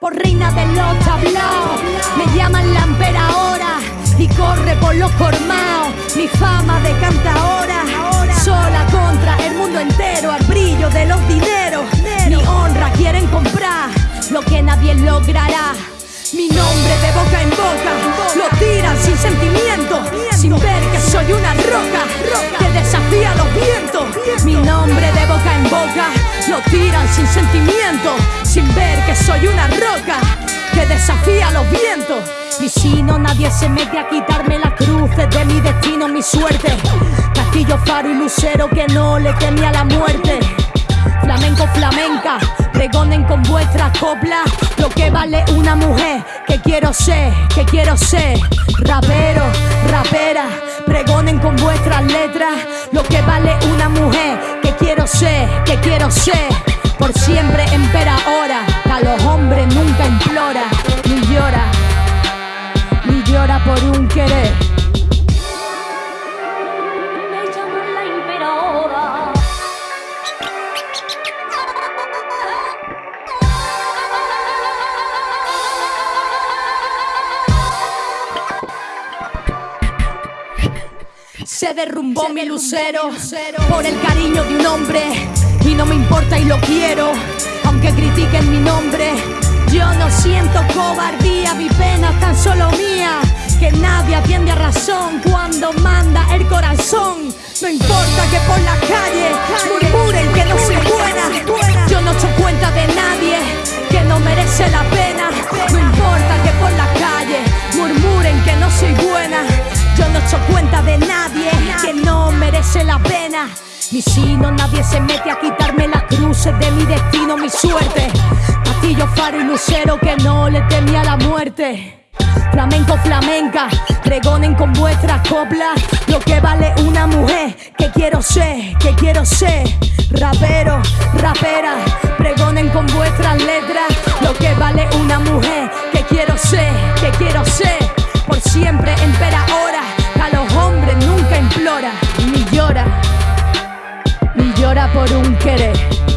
por reina de los tablaos. Me llaman la ahora y corre por los cormaos. Mi fama de ahora sola contra el mundo entero, al brillo de los dineros. Mi honra quieren comprar lo que nadie logrará. Mi nombre de boca en boca lo tiran sin sentimiento, sin ver que soy una roca que desafía los vientos. Mi nombre de boca en boca lo tiran sin sentimiento, sin ver que soy una roca que desafía los vientos. Y si no, nadie se mete a quitarme las cruces de mi destino, mi suerte. Castillo, faro y lucero que no le temía la muerte. Flamenco, flamenca, pregonen con vuestras coplas lo que vale una mujer. Que quiero ser, que quiero ser. Rapero, rapera, con vuestras letras lo que vale una mujer. Que quiero ser, que quiero ser. Por siempre empera ahora, a los hombres nunca implora, Se derrumbó mi lucero por el cariño de un hombre y no me importa y lo quiero, aunque critiquen mi nombre. Yo no siento cobardía, mi pena tan solo mía, que nadie atiende a razón cuando manda el corazón. No importa que por la merece la pena. Ni si no nadie se mete a quitarme las cruces de mi destino, mi suerte. Castillo, faro y lucero que no le temía la muerte. Flamenco, flamenca, pregonen con vuestras coplas lo que vale una mujer. Que quiero ser, que quiero ser. Rapero, rapera, pregonen con vuestras letras lo que vale una mujer. Que quiero ser, que quiero ser. Por siempre por un querer.